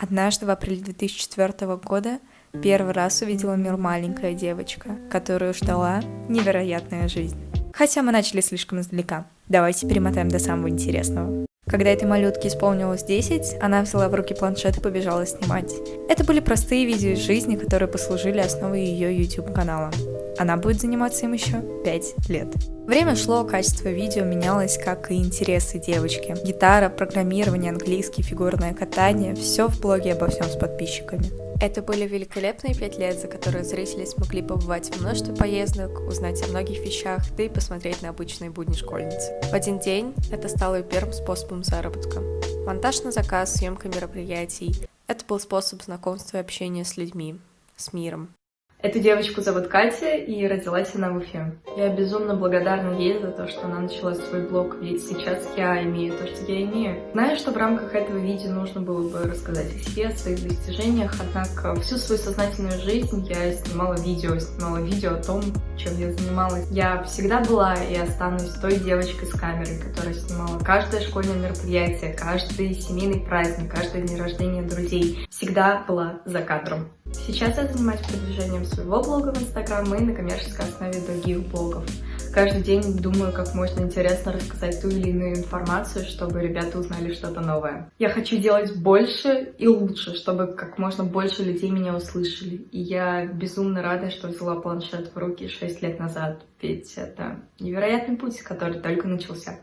Однажды в апреле 2004 года первый раз увидела мир маленькая девочка, которую ждала невероятная жизнь. Хотя мы начали слишком издалека. Давайте перемотаем до самого интересного. Когда этой малютке исполнилось 10, она взяла в руки планшет и побежала снимать. Это были простые видео из жизни, которые послужили основой ее YouTube-канала. Она будет заниматься им еще 5 лет. Время шло, качество видео менялось, как и интересы девочки. Гитара, программирование, английский, фигурное катание – все в блоге обо всем с подписчиками. Это были великолепные пять лет, за которые зрители смогли побывать в множестве поездок, узнать о многих вещах, да и посмотреть на обычные будни школьницы. В один день это стало ее первым способом заработка. Монтаж на заказ, съемка мероприятий – это был способ знакомства и общения с людьми, с миром. Эту девочку зовут Катя, и родилась она в Уфе. Я безумно благодарна ей за то, что она начала свой блог, ведь сейчас я имею то, что я имею. Знаю, что в рамках этого видео нужно было бы рассказать о себе, о своих достижениях, однако всю свою сознательную жизнь я снимала видео, снимала видео о том, чем я занималась. Я всегда была и останусь той девочкой с камерой, которая снимала каждое школьное мероприятие, каждый семейный праздник, каждый день рождения друзей. Всегда была за кадром. Сейчас я занимаюсь продвижением своего блога в Инстаграм и на коммерческой основе других блогов. Каждый день думаю, как можно интересно рассказать ту или иную информацию, чтобы ребята узнали что-то новое. Я хочу делать больше и лучше, чтобы как можно больше людей меня услышали. И я безумно рада, что взяла планшет в руки 6 лет назад, ведь это невероятный путь, который только начался.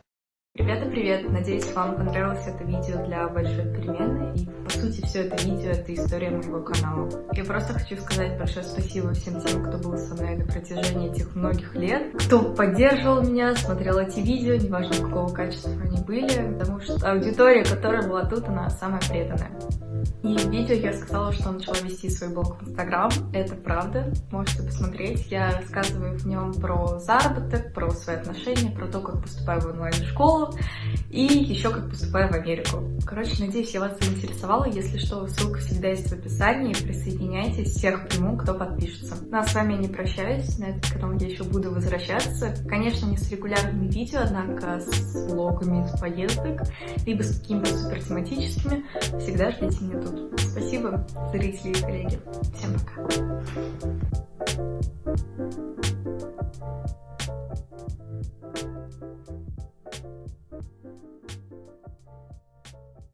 Ребята, привет! Надеюсь, вам понравилось это видео для большой перемены. И, по сути, все это видео — это история моего канала. Я просто хочу сказать большое спасибо всем тем, кто был со мной на протяжении этих многих лет, кто поддерживал меня, смотрел эти видео, неважно, какого качества они были, потому что аудитория, которая была тут, она самая преданная. И в видео я сказала, что начала вести свой блог в Инстаграм. Это правда, можете посмотреть. Я рассказываю в нем про заработок, про свои отношения, про то, как поступаю в онлайн-школу и еще как поступаю в Америку. Короче, надеюсь, я вас заинтересовала. Если что, ссылка всегда есть в описании. Присоединяйтесь, всех приму, кто подпишется. Ну а с вами я не прощаюсь. На этот канал я еще буду возвращаться. Конечно, не с регулярными видео, однако с влогами с поездок, либо с какими-то супер тематическими. Всегда ждите меня тут. Спасибо, зрители и коллеги. Всем пока.